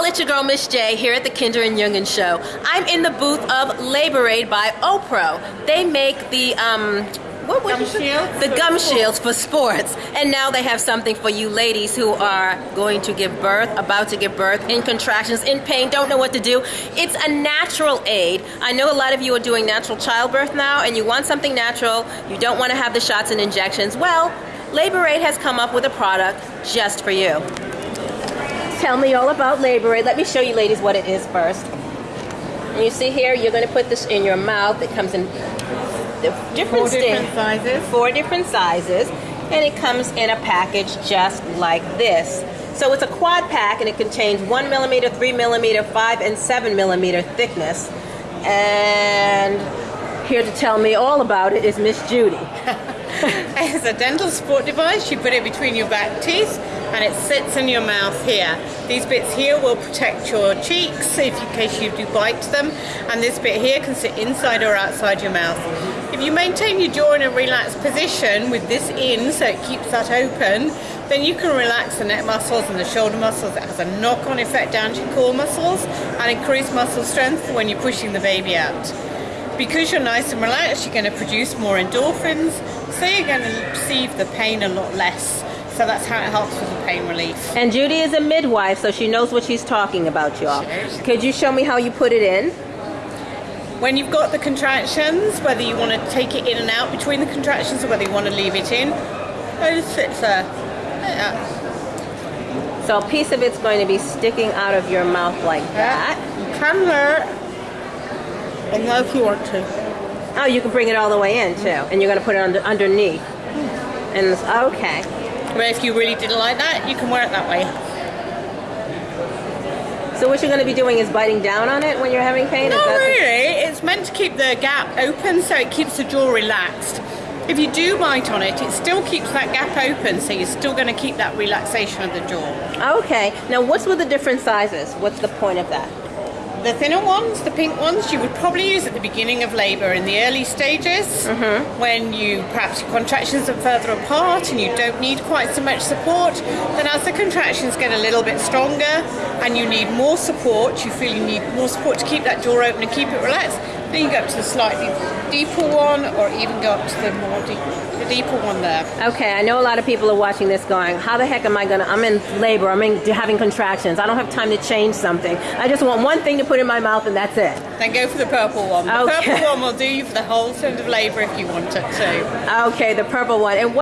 all, it's your girl Miss J here at the Kinder and Jungen Show. I'm in the booth of Labor Aid by Opro. They make the um, what gum shields the gum sports. shields for sports, and now they have something for you ladies who are going to give birth, about to give birth, in contractions, in pain, don't know what to do. It's a natural aid. I know a lot of you are doing natural childbirth now, and you want something natural. You don't want to have the shots and injections. Well, Labor Aid has come up with a product just for you. Tell me all about Labor Aid. Let me show you ladies what it is first. And you see here, you're going to put this in your mouth. It comes in different, Four different sizes. four different sizes, and it comes in a package just like this. So it's a quad pack, and it contains one millimeter, three millimeter, five, and seven millimeter thickness. And here to tell me all about it is Miss Judy. It's a dental support device. You put it between your back teeth and it sits in your mouth here. These bits here will protect your cheeks if in case you do bite them, and this bit here can sit inside or outside your mouth. If you maintain your jaw in a relaxed position with this in so it keeps that open, then you can relax the neck muscles and the shoulder muscles. It has a knock-on effect down to your core muscles and increase muscle strength when you're pushing the baby out. Because you're nice and relaxed, you're going to produce more endorphins, so you're going to perceive the pain a lot less. So that's how it helps with the pain relief. And Judy is a midwife, so she knows what she's talking about, y'all. Sure. Could you show me how you put it in? When you've got the contractions, whether you want to take it in and out between the contractions or whether you want to leave it in, it just sits there. Yeah. So a piece of it's going to be sticking out of your mouth like that. You can hurt, and now if you want to. Oh, you can bring it all the way in too, and you're going to put it under, underneath. And it's, okay. But if you really didn't like that, you can wear it that way. So what you're going to be doing is biting down on it when you're having pain. Not really. It's meant to keep the gap open so it keeps the jaw relaxed. If you do bite on it, it still keeps that gap open, so you're still going to keep that relaxation of the jaw. Okay. Now, what's with the different sizes? What's the point of that? The thinner ones, the pink ones, you would probably use at the beginning of labour in the early stages mm-hmm. when you perhaps your contractions are further apart and you don't need quite so much support. Then, as the contractions get a little bit stronger and you need more support, you feel you need more support to keep that door open and keep it relaxed, then you go up to the slightly deeper one or even go up to the more deep, the deeper one there. Okay, I know a lot of people are watching this going, how the heck am I gonna, I'm in labor, I'm in, having contractions, I don't have time to change something. I just want one thing to put in my mouth and that's it. Then go for the purple one. The Okay. purple one will do you for the whole end of labour if you want it to. Okay, the purple one. And